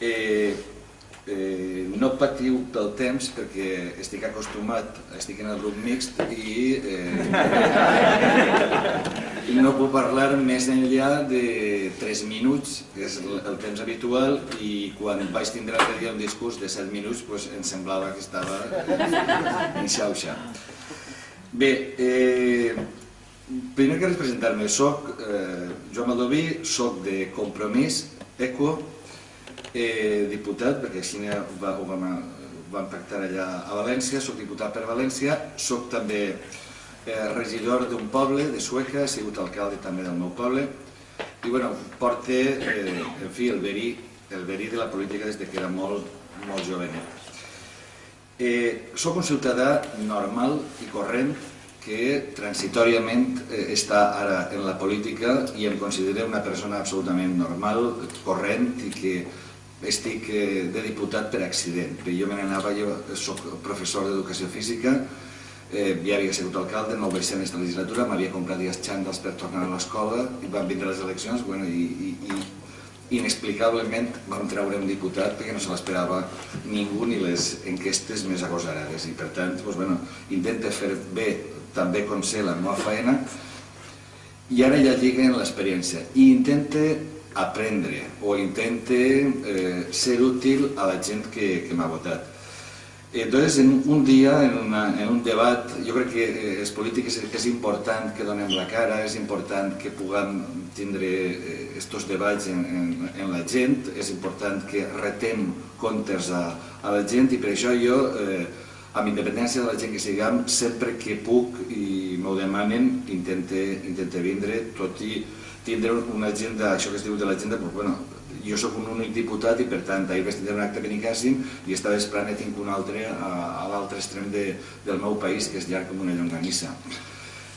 Eh, eh, no patiu pel temps perquè estic acostumat, estic en el grup mixt i eh, no puc parlar més enllà de 3 minuts, que és el temps habitual, i quan vaig tindre l'altre dia un discurs de 7 minuts pues, em semblava que estava en xauxa. Bé, eh, primer que res presentar-me, soc eh, Joan Maldoví, soc de Compromís, ECO, eh, diputat, perquè així va, ho vam, vam pactar allà a València, soc diputat per València, soc també eh, regidor d'un poble, de Sueca, he sigut alcalde també del meu poble, i bueno, porte, eh, en fi, el verí, el verí de la política des de que era molt, molt jovenet. Eh, soc un ciutadà normal i corrent que transitòriament eh, està ara en la política i em considero una persona absolutament normal, corrent i que estic eh, de diputat per accident. Jo me n'anava, jo soc professor d'educació física, eh, ja havia sigut alcalde, no ho vaig ser en aquesta legislatura, m'havia comprat dies xandals per tornar a l'escola i van vindre les eleccions bueno, i, i, i inexplicablement vam treure un diputat perquè no se l'esperava ningú ni les enquestes més agosarades i per tant doncs, bueno, intenta fer bé també com sé la meva feina i ara ja lliguen l'experiència i intenta aprendre o intente eh, ser útil a la gent que, que m'ha votat. Entonces, en un dia, en, una, en un debat, jo crec que eh, els polítics és important que donem la cara, és important que puguem tindre aquests eh, debats en, en, en la gent, és important que retem comptes a, a la gent i per això jo, eh, amb independència de la gent que siguem, sempre que puc i m'ho demanen, intente, intente vindre, tot i tindre una agenda, això que es diu de l'agenda, doncs, bueno, jo sóc un únic diputat i per tant ahir vaig tindre un acte que nicàssim i esta vesprada ne tinc un altre a, a l'altre extrem de, del meu país que és llarg com una llonganissa.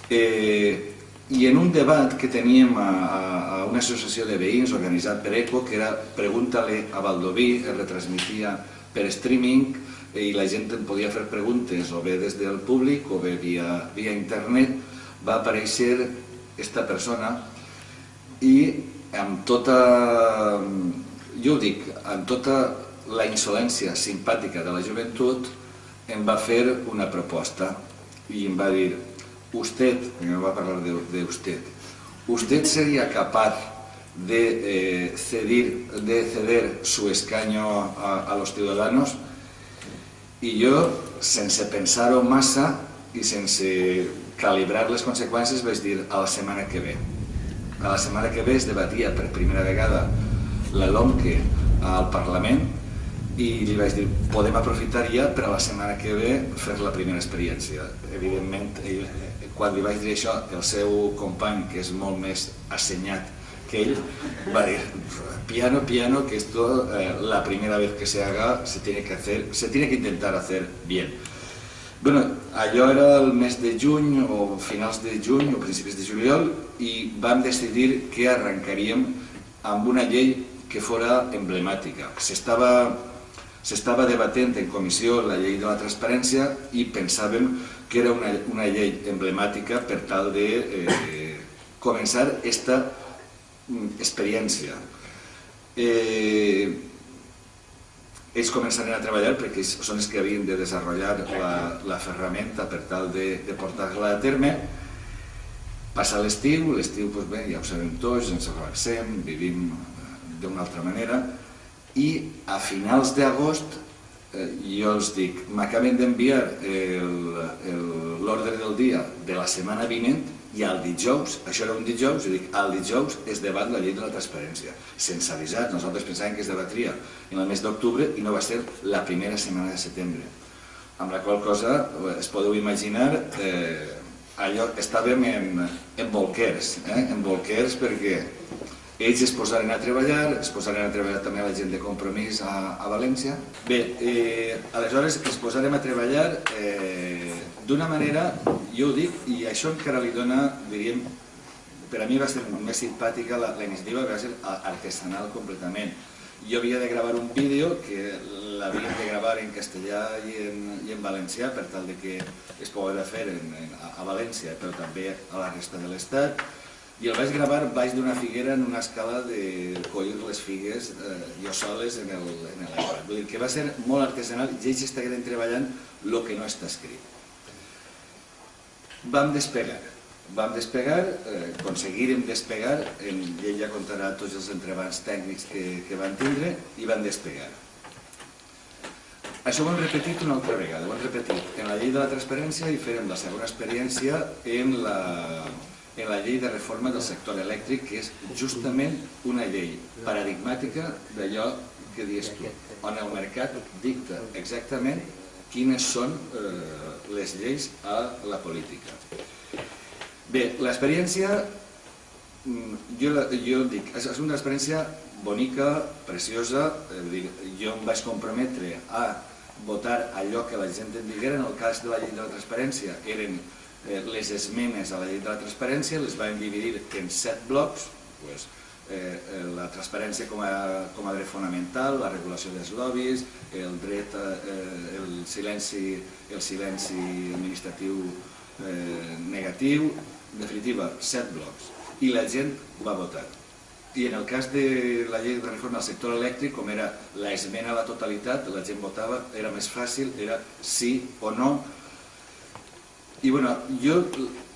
Eh, I en un debat que teníem a, a una associació de veïns organitzat per ECO, que era Pregunta-li a Valdoví, es retransmitia per streaming i la gent podia fer preguntes o bé des del públic o bé via, via internet, va aparèixer esta persona i amb tota, jo ho dic, amb tota la insolència simpàtica de la joventut em va fer una proposta i em va dir usted, me va parlar de, de usted, usted sería capaz de, eh, cedir, de ceder su escaño a, a los ciudadanos? I jo, sense pensar-ho massa i sense calibrar les conseqüències, vaig dir a la setmana que ve a la setmana que ve es debatia per primera vegada la LOMQUE al Parlament i li vaig dir, podem aprofitar ja per a la setmana que ve fer la primera experiència. Evidentment, ell, quan li vaig dir això, el seu company, que és molt més assenyat que ell, va dir, piano, piano, que esto, eh, la primera vez que se haga, se tiene que hacer, se tiene que intentar hacer bien. Bueno, allò era el mes de juny o finals de juny o principis de juliol i vam decidir que arrencaríem amb una llei que fora emblemàtica. S'estava debatent en comissió la llei de la transparència i pensàvem que era una, una llei emblemàtica per tal de eh, començar aquesta mm, experiència. Eh, ells començaran a treballar perquè són els que havien de desenvolupar la, la ferramenta per tal de, de portar-la a terme. Passa l'estiu, l'estiu doncs bé, ja ho sabem tots, ens relaxem, vivim eh, d'una altra manera, i a finals d'agost eh, jo els dic, m'acaben d'enviar l'ordre del dia de la setmana vinent i el dijous, això era un dijous, i dic, el dijous es debat la llei de la transparència, sense avisar, nosaltres pensàvem que es debatria en el mes d'octubre i no va ser la primera setmana de setembre. Amb la qual cosa, eh, es podeu imaginar, eh, allò, estàvem en, en bolquers, eh? en bolquers perquè ells es posaren a treballar, es posaren a treballar també la gent de compromís a, a València. Bé, eh, aleshores es posarem a treballar eh, d'una manera jo ho dic, i això encara li dona, diríem, per a mi va ser més simpàtica, la, la iniciativa va ser artesanal completament. Jo havia de gravar un vídeo que l'havia de gravar en castellà i en, i en valencià per tal de que es pogués fer en, en, a València, però també a la resta de l'Estat. I el vaig gravar baix d'una figuera en una escala de collir les figues eh, jo soles en l'iPad. Vull dir que va ser molt artesanal i ells estaven treballant el que no està escrit. Vam despegar. Vam despegar, eh, aconseguirem despegar, en, ell ja contarà tots els entrebans tècnics que, que van tindre, i van despegar. Això ho hem repetit una altra vegada, ho hem repetit en la llei de la transparència i farem la segona experiència en la, en la llei de reforma del sector elèctric, que és justament una llei paradigmàtica d'allò que dius tu, on el mercat dicta exactament quines són eh, les lleis a la política. Bé, l'experiència, mm, jo, jo dic, és una experiència bonica, preciosa, dir, jo em vaig comprometre a votar allò que la gent em diguera, en el cas de la llei de la transparència eren les esmenes a la llei de la transparència, les vam dividir en set blocs, pues, eh, la transparència com a, com a dret fonamental, la regulació dels lobbies, el dret, eh, el, silenci, el silenci administratiu eh, negatiu, en definitiva, set blocs. I la gent va votar. I en el cas de la llei de reforma del sector elèctric, com era l'esmena a la totalitat, la gent votava, era més fàcil, era sí o no. I bueno, jo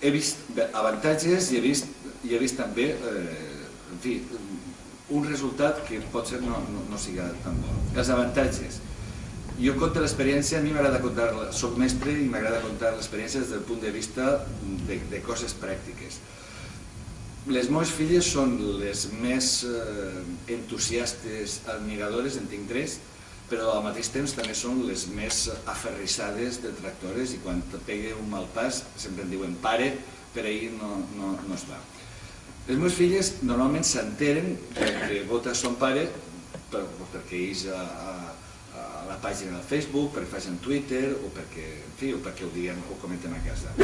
he vist avantatges i he vist, i he vist també eh, en fi, un resultat que potser no, no, no siga tan bo. Els avantatges. Jo conto l'experiència, a mi m'agrada contar, soc mestre i m'agrada contar l'experiència des del punt de vista de, de coses pràctiques. Les meves filles són les més eh, entusiastes, admiradores, en tinc tres, però al mateix temps també són les més aferrissades detractores i quan te pegue un mal pas sempre em diuen pare, per ahir no, no, no es va. Les meves filles normalment s'enteren que vota son pare per, perquè ells a, a, a la pàgina del Facebook, perquè facin Twitter o perquè, en fi, o perquè ho diguem o comenten a casa.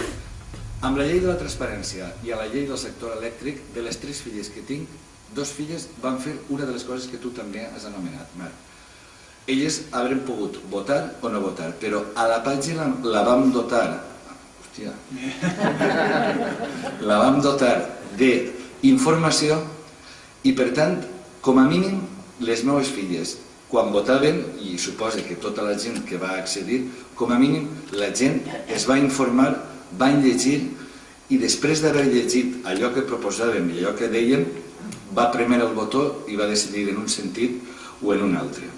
Amb la llei de la transparència i a la llei del sector elèctric, de les tres filles que tinc, dos filles van fer una de les coses que tu també has anomenat, Marc. Elles haurem pogut votar o no votar, però a la pàgina la vam dotar, hòstia, la vam dotar de informació i per tant, com a mínim, les meves filles, quan votaven, i suposa que tota la gent que va accedir, com a mínim la gent es va informar, van llegir i després d'haver llegit allò que proposàvem i allò que dèiem, va premer el botó i va decidir en un sentit o en un altre.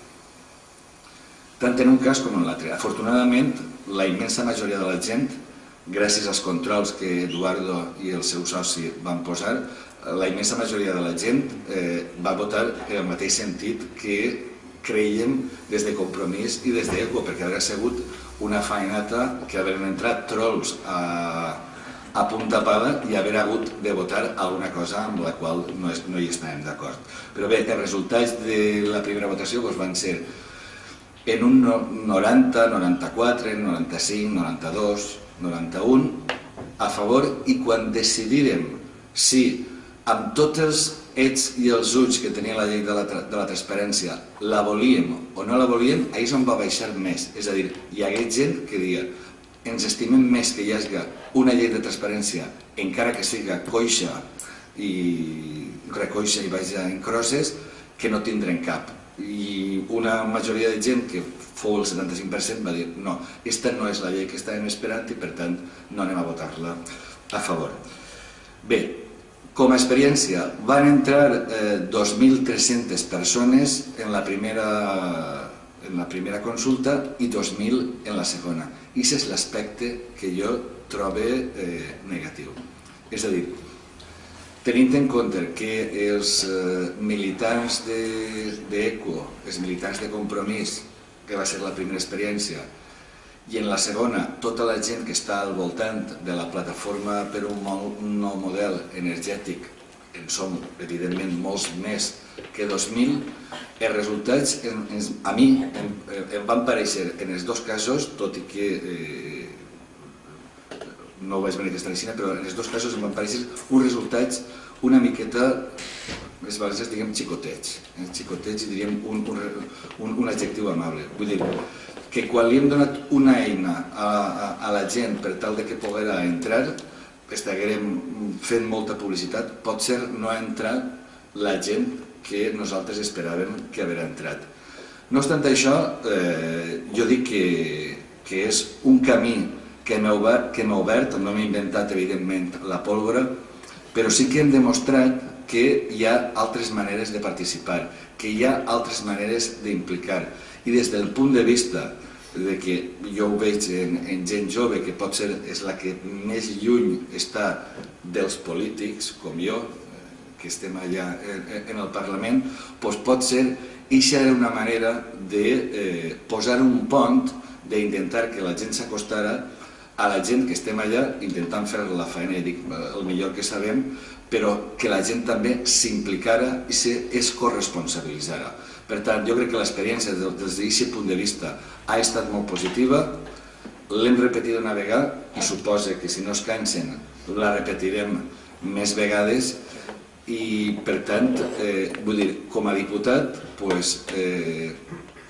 Tant en un cas com en l'altre. Afortunadament, la immensa majoria de la gent, gràcies als controls que Eduardo i el seu soci van posar, la immensa majoria de la gent eh, va votar en el mateix sentit que creiem des de Compromís i des d'ECO, perquè hauria sigut una faenata que haver entrat trolls a, a punt tapada i haver hagut de votar alguna cosa amb la qual no, és, no hi estàvem d'acord. Però bé, els resultats de la primera votació doncs, van ser en un 90, 94, 95, 92, 91 a favor i quan decidirem si amb tots els ets i els ulls que tenia la llei de la, de la transparència, la volíem o no la volíem, ahir és on va baixar més. És a dir, hi hagué gent que dia ens estimem més que hi hagi una llei de transparència, encara que siga coixa i recoixa i vaja en crosses, que no tindrem cap. I una majoria de gent, que fou el 75%, va dir no, aquesta no és la llei que estàvem esperant i per tant no anem a votar-la a favor. Bé, com a experiència, van entrar eh, 2.300 persones en la, primera, en la primera consulta i 2.000 en la segona. I és l'aspecte que jo trobo eh, negatiu. És a dir, tenint en compte que els eh, militants d'ECO, de, els militants de Compromís, que va ser la primera experiència, i en la segona, tota la gent que està al voltant de la plataforma per un, nou model energètic, en som, evidentment, molts més que 2.000, els resultats en, a mi em, em van pareixer en els dos casos, tot i que eh, no ho vaig manifestar així, però en els dos casos em van pareixer uns resultats una miqueta, més vegades diguem xicotets, eh? xicotets i diríem un, un, un, adjectiu amable. Vull dir, que quan li hem donat una eina a, a, a la gent per tal de que poguera entrar, estiguem fent molta publicitat, pot ser no ha entrat la gent que nosaltres esperàvem que haver entrat. No obstant això, eh, jo dic que, que és un camí que m'ha obert, que obert, no m'he inventat evidentment la pólvora, però sí que hem demostrat que hi ha altres maneres de participar, que hi ha altres maneres d'implicar. I des del punt de vista de que jo ho veig en, en gent jove, que pot ser és la que més lluny està dels polítics, com jo, que estem allà en, el Parlament, doncs pot ser Ixa era una manera de eh, posar un pont, d'intentar que la gent s'acostara a la gent que estem allà intentant fer la feina, dic, el millor que sabem, però que la gent també s'implicara i se es corresponsabilitzara. Per tant, jo crec que l'experiència des d'aquest punt de vista ha estat molt positiva, l'hem repetit una vegada i suposa que si no es cansen la repetirem més vegades i per tant, eh, vull dir, com a diputat, pues, eh,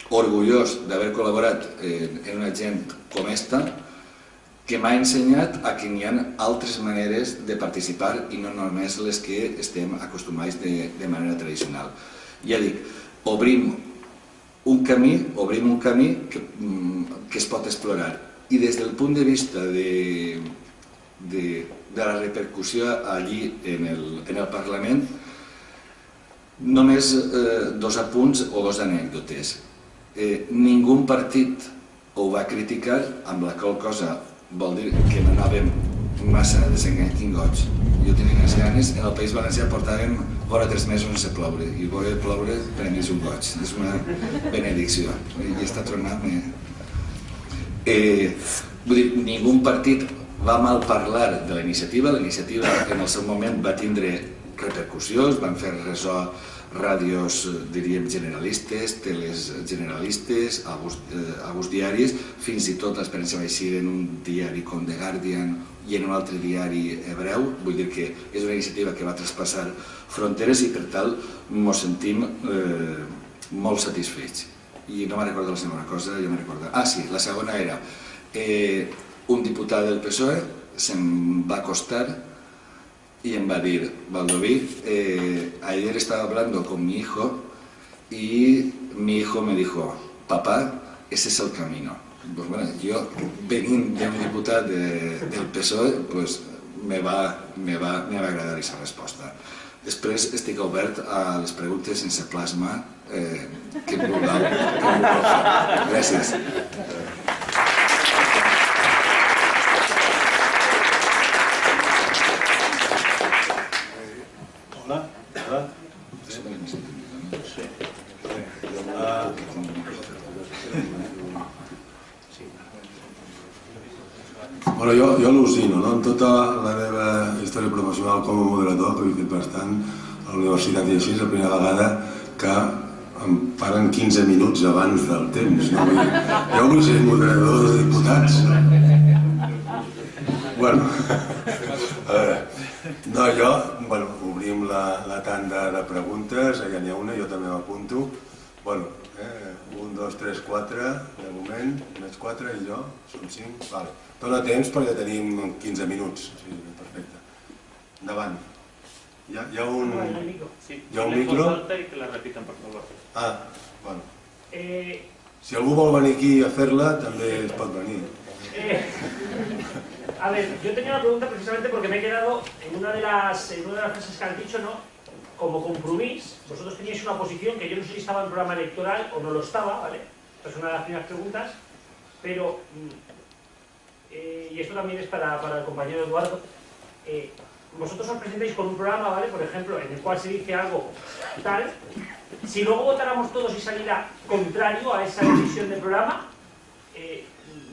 orgullós d'haver col·laborat en, en una gent com esta, que m'ha ensenyat a que n'hi ha altres maneres de participar i no només les que estem acostumats de, de manera tradicional. Ja dic, obrim un camí, obrim un camí que, mm, que es pot explorar. I des del punt de vista de, de, de la repercussió allí en el, en el Parlament, només eh, dos apunts o dos anècdotes. Eh, ningú partit ho va criticar, amb la qual cosa vol dir que no anàvem massa desengangots. Jo tenia unes ganes, en el País Valencià portàvem vora tres mesos sense ploure, i veure ploure per mi és un goig, és una benedicció. I està tronant. Eh? Eh, vull dir, ningú partit va mal parlar de la iniciativa, la iniciativa en el seu moment va tindre repercussions, van fer ressò ràdios, diríem, generalistes, teles generalistes, alguns, eh, alguns diaris, fins i tot l'experiència va eixir en un diari com The Guardian i en un altre diari hebreu, vull dir que és una iniciativa que va traspassar fronteres i per tal ens sentim eh, molt satisfets. I no me'n recordo la segona cosa, jo me'n recordo... Ah, sí, la segona era eh, un diputat del PSOE se'm va acostar y en Badir, Valdoví, eh, ayer estaba hablando con mi hijo y mi hijo me dijo, papá, ese es el camino. Pues bueno, yo, veniendo de un diputado de, del PSOE, pues me va, me, va, me va agradar aquesta resposta. Després estic obert a les preguntes sense plasma eh, que vulgueu. Gràcies. Bueno, jo, jo al·lucino, no? En tota la meva història professional com a moderador, que he fet bastant a la universitat i així, és la primera vegada que em paren 15 minuts abans del temps. No? Vull dir, jo vull ser moderador de diputats. Bueno, a veure, no, jo, bueno, obrim la, la tanda de preguntes, ja n'hi ha una, jo també m'apunto. Bueno, dos, tres, quatre, de moment, més quatre i jo, som cinc, vale. Dóna temps perquè tenim 15 minuts. Sí, perfecte. Endavant. Hi ha, hi ha un... Sí, hi ha un micro? i que la repiten, per favor. Ah, bueno. Eh, Si algú vol venir aquí a fer-la, també es pot venir. eh, a ver, yo tenía una pregunta precisamente porque me he quedado en una de las, en una de las frases que han dicho, ¿no? Como compromís, vosotros teníais una posición que yo no sé si estaba en programa electoral o no lo estaba, ¿vale? Esta es una de las primeras preguntas, pero mm, eh, y esto también es para, para el compañero Eduardo, eh, vosotros os presentáis con un programa, ¿vale? Por ejemplo, en el cual se dice algo tal, si luego votáramos todos y saliera contrario a esa decisión del programa, eh,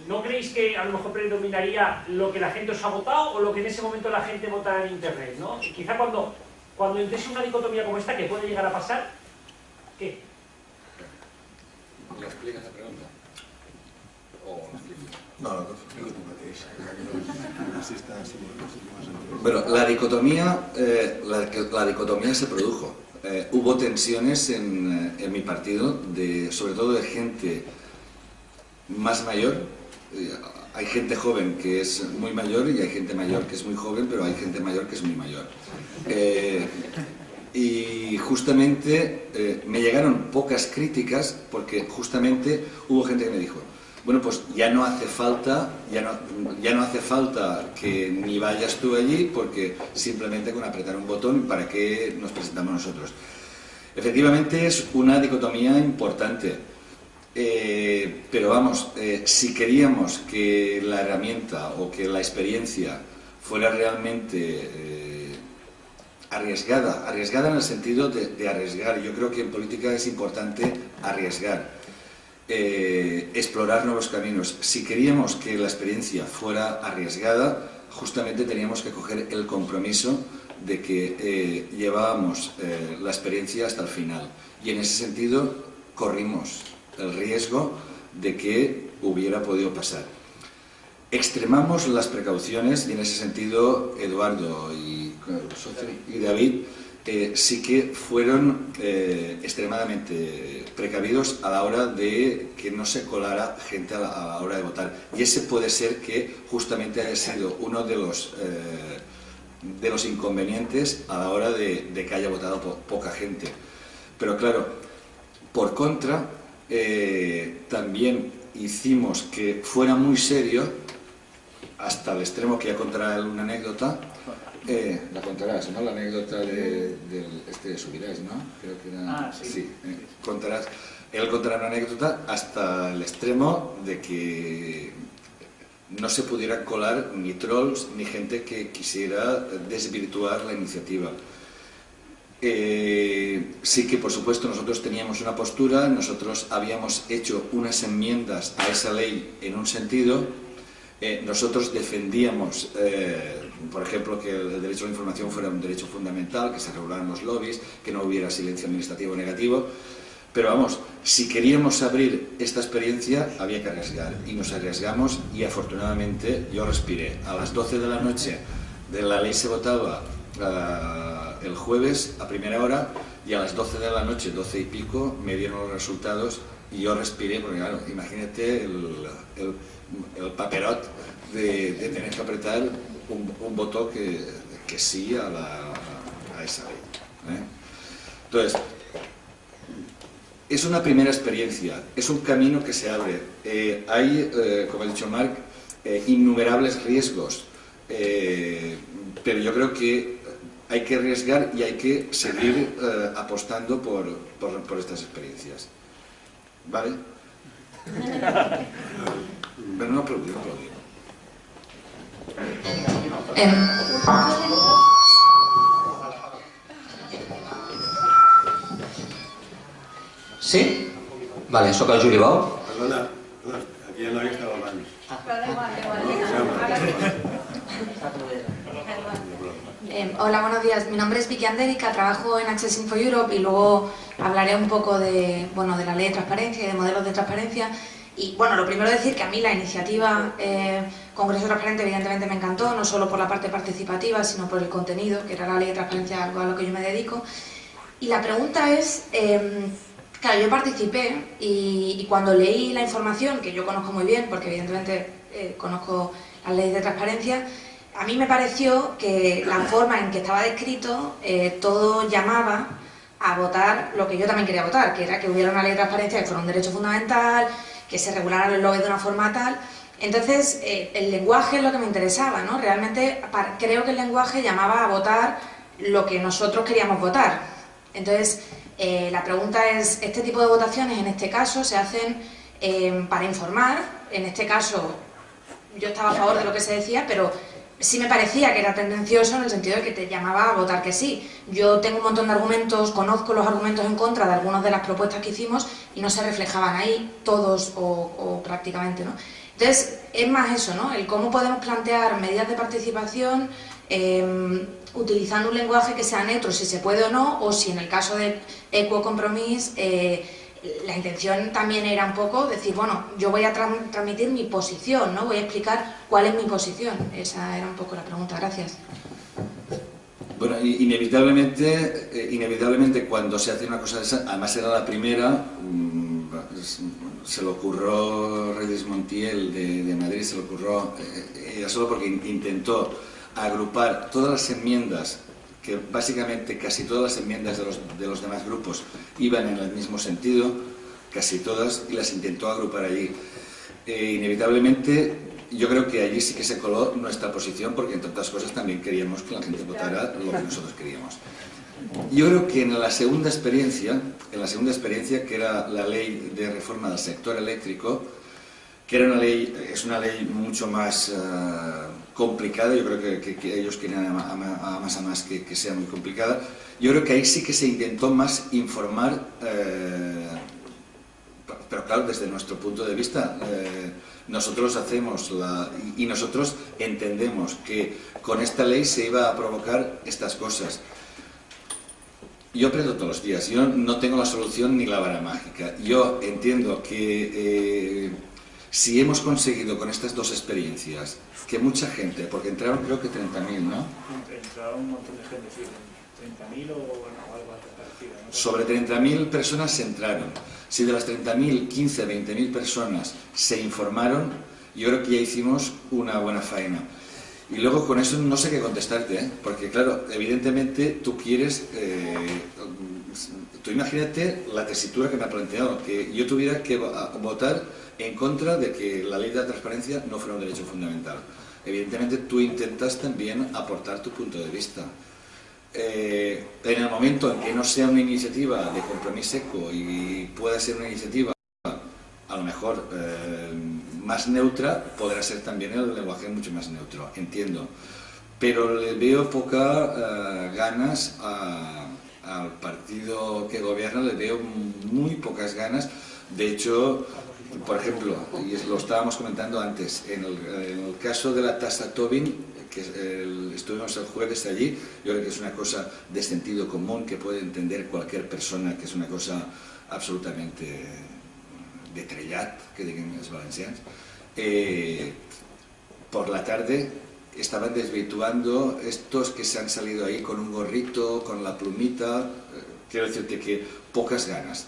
¿no creéis que a lo mejor predominaría lo que la gente os ha votado o lo que en ese momento la gente vota en internet, ¿no? Y quizá cuando, cuando entres una dicotomía como esta, que puede llegar a pasar, ¿qué? L'expliques la pregunta? O l'expliques? No, no, está, así, Bueno, la dicotomía, eh, la, la, dicotomía se produjo. Eh, hubo tensiones en, en, mi partido, de, sobre todo de gente más mayor, eh, hay gente joven que es muy mayor y hay gente mayor que es muy joven, pero hay gente mayor que es muy mayor. Eh, y justamente eh, me llegaron pocas críticas porque justamente hubo gente que me dijo, bueno, pues ya no hace falta, ya no, ya no hace falta que ni vayas tú allí porque simplemente con apretar un botón, ¿para qué nos presentamos nosotros? Efectivamente es una dicotomía importante, eh, pero vamos, eh, si queríamos que la herramienta o que la experiencia fuera realmente eh, arriesgada, arriesgada en el sentido de, de, arriesgar, yo creo que en política es importante arriesgar, explorar nuevos caminos. Si queríamos que la experiencia fuera arriesgada, justamente teníamos que coger el compromiso de que llevábamos la experiencia hasta el final y en ese sentido corrimos el riesgo de que hubiera podido pasar. Extremamos las precauciones y en ese sentido Eduardo y, y David eh, sí que fueron eh, extremadamente precavidos a la hora de que no se colara gente a la, a la, hora de votar. Y ese puede ser que justamente haya sido uno de los... Eh, de los inconvenientes a la hora de, de que haya votado po poca gente. Pero claro, por contra, eh, también hicimos que fuera muy serio, hasta el extremo que ya contará una anécdota, eh, la contarás, ¿no? La anécdota de, de este de Subirás, ¿no? Creo que era... Ah, sí. sí eh, contarás. Él contará una anécdota hasta el extremo de que no se pudiera colar ni trolls ni gente que quisiera desvirtuar la iniciativa. Eh, sí que por supuesto nosotros teníamos una postura, nosotros habíamos hecho unas enmiendas a esa ley en un sentido, eh, nosotros defendíamos, eh, por ejemplo, que el derecho a la información fuera un derecho fundamental, que se regularan los lobbies, que no hubiera silencio administrativo negativo, pero vamos, si queríamos abrir esta experiencia había que arriesgar y nos arriesgamos y afortunadamente yo respiré. A las 12 de la noche de la ley se votaba uh, el jueves a primera hora y a las 12 de la noche, 12 y pico, me dieron los resultados y yo respiré porque imagínate el, el, paperot de, tener que apretar un, voto que, sí a, esa ley. ¿eh? Entonces, es una primera experiencia, es un camino que se abre. Eh, hay, eh, como ha dicho Marc, innumerables riesgos, pero yo creo que hay que arriesgar y hay que seguir eh, apostando por, por, por, estas experiencias. ¿Vale? pero no aplaudir, aplaudir. Sí? Vale, sóc el Juli Bou. Perdona, hola, buenos días. Mi nombre es Vicky Andérica, trabajo en Access Info Europe y luego hablaré un poco de, bueno, de la ley de transparencia y de modelos de transparencia. Y bueno, lo primero decir que a mí la iniciativa eh, Congreso Transparente evidentemente me encantó, no solo por la parte participativa, sino por el contenido, que era la ley de transparencia, algo a lo que yo me dedico. Y la pregunta es, eh, Claro, yo participé y, y, cuando leí la información, que yo conozco muy bien, porque evidentemente eh, conozco las leyes de transparencia, a mí me pareció que la forma en que estaba descrito, eh, todo llamaba a votar lo que yo también quería votar, que era que hubiera una ley de transparencia que fuera un derecho fundamental, que se regularan los lobbies de una forma tal. Entonces, eh, el lenguaje es lo que me interesaba, ¿no? Realmente creo que el lenguaje llamaba a votar lo que nosotros queríamos votar. Entonces, eh, la pregunta es, ¿este tipo de votaciones en este caso se hacen para informar? En este caso yo estaba a favor de lo que se decía, pero sí me parecía que era tendencioso en el sentido de que te llamaba a votar que sí. Yo tengo un montón de argumentos, conozco los argumentos en contra de algunas de las propuestas que hicimos y no se reflejaban ahí todos o, prácticamente, ¿no? Entonces, es más eso, ¿no? El cómo podemos plantear medidas de participación eh, utilizando un lenguaje que sea neutro, si se puede o no, o si en el caso de Equo Compromise eh, la intención también era un poco decir, bueno, yo voy a tra transmitir mi posición, ¿no? Voy a explicar cuál es mi posición. Esa era un poco la pregunta. Gracias. Bueno, inevitablemente, eh, inevitablemente cuando se hace una cosa de esa, además era la primera, mmm, se le ocurrió Reyes Montiel de, de Madrid, se le ocurrió, eh, ya solo porque intentó agrupar todas las enmiendas, que básicamente casi todas las enmiendas de los, de los demás grupos iban en el mismo sentido, casi todas, y las intentó agrupar allí. Eh, inevitablemente, yo creo que allí sí que se coló nuestra posición, porque entre otras cosas también queríamos que la gente votara lo que nosotros queríamos. Yo creo que en la segunda experiencia, en la segunda experiencia que era la ley de reforma del sector eléctrico, que era una ley, es una ley mucho más eh, complicada, yo creo que, ellos querían a, más a más que, sea muy complicada, yo creo que ahí sí que se intentó más informar, eh, pero claro, desde nuestro punto de vista, eh, nosotros hacemos la, y nosotros entendemos que con esta ley se iba a provocar estas cosas. Yo aprendo todos los días, yo no tengo la solución ni la vara mágica. Yo entiendo que eh, si hemos conseguido con estas dos experiencias que mucha gente, porque entraron creo que 30.000, ¿no? Entraron un montón de gente, sí, 30.000 o bueno, algo parecido. ¿no? Sobre 30.000 personas entraron. Si de las 30.000, 15, 20.000 personas se informaron, yo creo que ya hicimos una buena faena. Y luego con eso no sé qué contestarte, ¿eh? porque claro, evidentemente tú quieres, eh, tú imagínate la tesitura que me ha planteado, que yo tuviera que votar en contra de que la ley de la transparencia no fuera un derecho fundamental. Evidentemente tú intentas también aportar tu punto de vista. Eh, en el momento en que no sea una iniciativa de compromiso seco y pueda ser una iniciativa a lo mejor eh, más neutra, podrá ser también el lenguaje mucho más neutro, entiendo. Pero le veo poca eh, ganas a- al partido que gobierna, le veo muy pocas ganas. De hecho, por ejemplo, y lo estábamos comentando antes, en el, caso de la tasa Tobin, que estuvimos el jueves allí, yo creo que es una cosa de sentido común que puede entender cualquier persona, que es una cosa absolutamente de trellat, que digan els valencians, eh, por la tarde estaban desvirtuando estos que se han salido ahí con un gorrito, con la plumita, eh, quiero decirte que pocas ganas.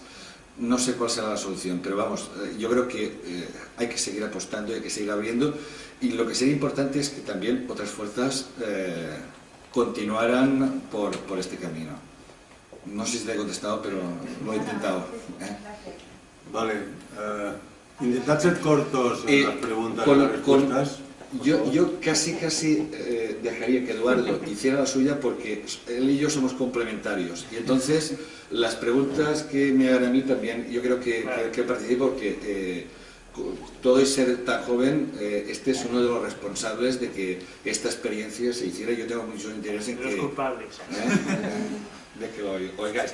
No sé cuál será la solución, pero vamos, eh, yo creo que eh, hay que seguir apostando, hay que seguir abriendo y lo que sería importante es que también otras fuerzas eh, continuaran por, por este camino. No sé si te he contestado, pero lo he intentado. ¿eh? Vale. Eh, intentad ser cortos en las preguntas con- y las respuestas. por Yo, yo casi casi eh, dejaría que Eduardo hiciera la suya porque él y yo somos complementarios y entonces las preguntas que me hagan a mí también yo creo que, que, que participo porque eh, todo y ser tan joven eh, este es uno de los responsables de que esta experiencia se hiciera yo tengo mucho interés en De los que, culpables. ¿eh? de que lo oigáis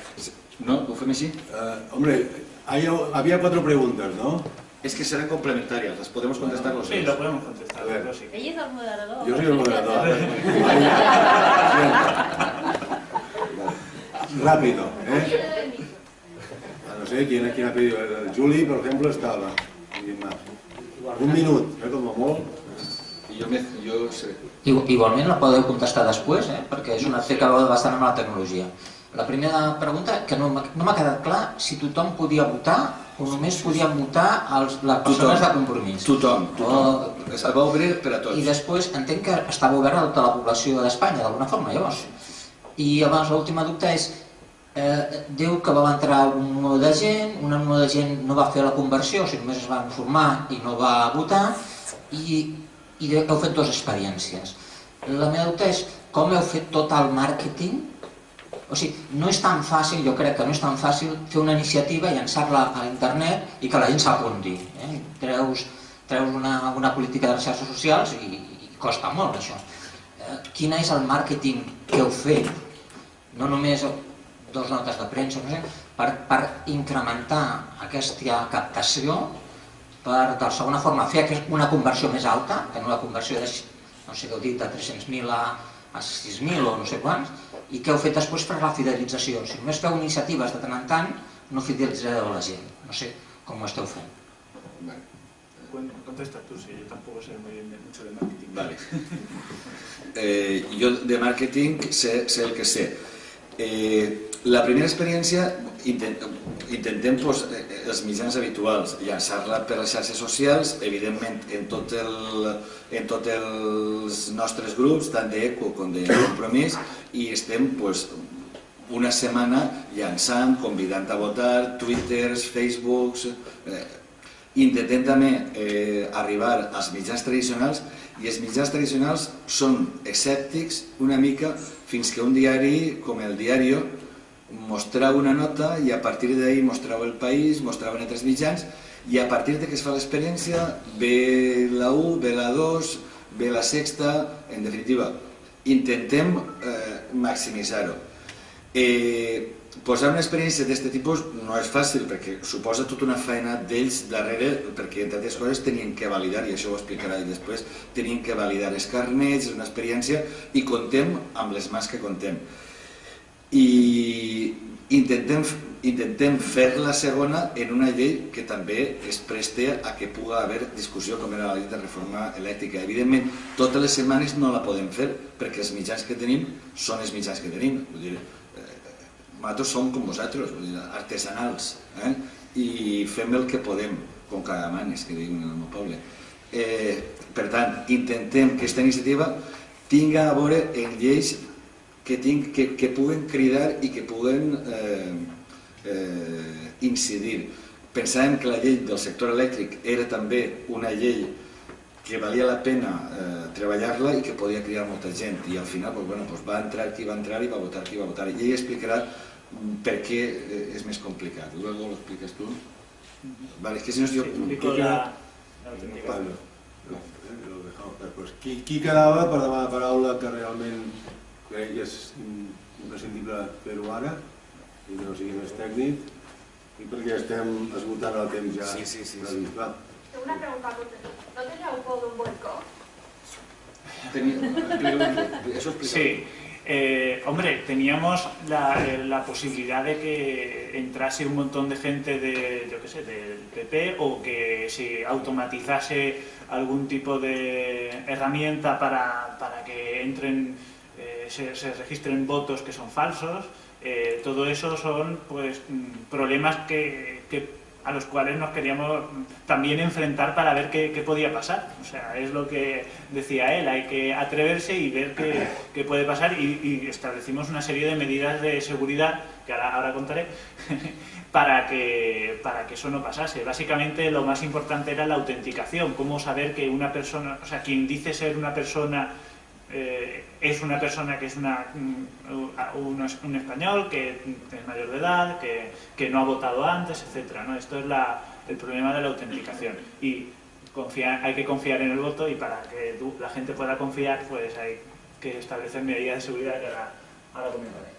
¿no? ¿Lo fue así? Eh, hombre, hay- había cuatro preguntas, ¿no? Es que serán complementarias, las podemos contestar los Sí, dos. lo podemos contestar, A ver. sí. Ell és el moderador. Yo soy el moderador. Rápido, ¿eh? No sé quién, quién ha pedido. El Juli, por ejemplo, estaba. Un minuto, ¿eh? Como molt. I jo, me, jo Igu- Igualment la podeu contestar després, eh? perquè és una té que veure bastant amb la tecnologia. La primera pregunta, que no m'ha no m'ha quedat clar si tothom podia votar o només podien votar els, les persones de compromís. Tothom, tothom. O- Es va obrir per a tots. I després entenc que estava obert a tota la població d'Espanya, d'alguna forma, llavors. I llavors l'última dubte és, eh, diu que va entrar un número de gent, un número de gent no va fer la conversió, o sigui, només es va informar i no va votar, i, i heu fet dues experiències. La meva dubte és com heu fet tot el màrqueting o sigui, no és tan fàcil, jo crec que no és tan fàcil fer una iniciativa, llançar-la a internet i que la gent s'apunti. Eh? Treus, treus una, una política de les xarxes socials i, i costa molt això. Eh, quin és el màrqueting que heu fet? No només dos notes de premsa, no sé, per, per incrementar aquesta captació, per, de segona forma, fer una conversió més alta, que no la conversió de, no sé què heu dit, de 300.000 a, a 6.000 o no sé quants, i què heu fet després per la fidelització. Si només feu iniciatives de tant en tant, no fidelitzareu la gent. No sé com ho esteu fent. Vale. Contesta tú, sí, yo tampoco sé muy bien de- mucho de marketing. Vale. Eh, yo de marketing sé, sé el que sé. Eh, la primera experiència intent, intentem pues, eh, els mitjans habituals, llançar-la per les xarxes socials, evidentment en tot el, en tots els nostres grups, tant d'ECO com de Compromís, i estem pues, una setmana llançant, convidant a votar, twitters, facebooks, eh, intentem també eh, arribar als mitjans tradicionals i els mitjans tradicionals són escèptics una mica fins que un diari com el Diario mostrava una nota i a partir d'ahir mostrava el país, mostraven altres mitjans i a partir de que es fa l'experiència ve la 1, ve la 2, ve la sexta, en definitiva, intentem eh, maximitzar-ho. Eh, posar una experiència d'aquest tipus no és fàcil perquè suposa tota una feina d'ells darrere perquè entre altres coses tenien que validar, i això ho explicarà ell després, tenien que validar els carnets, una experiència i contem amb les mans que contem. I intentem, intentem fer la segona en una llei que també es preste a que pugui haver discussió com era la llei de reforma elèctrica. Evidentment, totes les setmanes no la podem fer perquè els mitjans que tenim són els mitjans que tenim. Vull dir, nosaltres som com vosaltres, artesanals, eh? i fem el que podem, com cada manes, que diuen en el meu poble. Eh, per tant, intentem que aquesta iniciativa tinga a veure en lleis que, tinc, que, que puguen cridar i que puguen eh, eh, incidir. Pensàvem que la llei del sector elèctric era també una llei que valia la pena eh, treballar-la i que podia cridar molta gent i al final pues, bueno, pues va entrar qui va entrar i va votar qui va votar i ell explicarà per què eh, és més complicat. Luego lo explicas tú. Vale, es que si no yo... Sí, ¿Qué la... Pablo. No, eh, lo dejamos después. Qui, qui quedava per demanar paraula que realment crec que és imprescindible fer-ho ara i no sigui més tècnic i perquè estem esgotant el temps ja Sí, sí, sí, sí. Va. Una pregunta, ¿no tenía un poco un vuelco? Eso explica. Sí, eh, hombre, teníamos la, eh, la posibilidad de que entrase un montón de gente de, yo qué sé, del PP o que se automatizase algún tipo de herramienta para, para que entren, eh, se, registren votos que son falsos. Eh, todo eso son pues mm, problemas que, a los cuales nos queríamos también enfrentar para ver qué, podía pasar. O sea, es lo que decía él, hay que atreverse y ver qué, qué puede pasar y, y, establecimos una serie de medidas de seguridad, que ahora, ahora contaré, para, que, para que eso no pasase. Básicamente lo más importante era la autenticación, cómo saber que una persona, o sea, quien dice ser una persona eh, es una persona que es una, un, un, español, que es mayor de edad, que, que no ha votado antes, etc. ¿no? Esto es la, el problema de la autenticación. Y confía, hay que confiar en el voto y para que la gente pueda confiar, pues hay que establecer medidas de seguridad que ahora, ahora comentaré.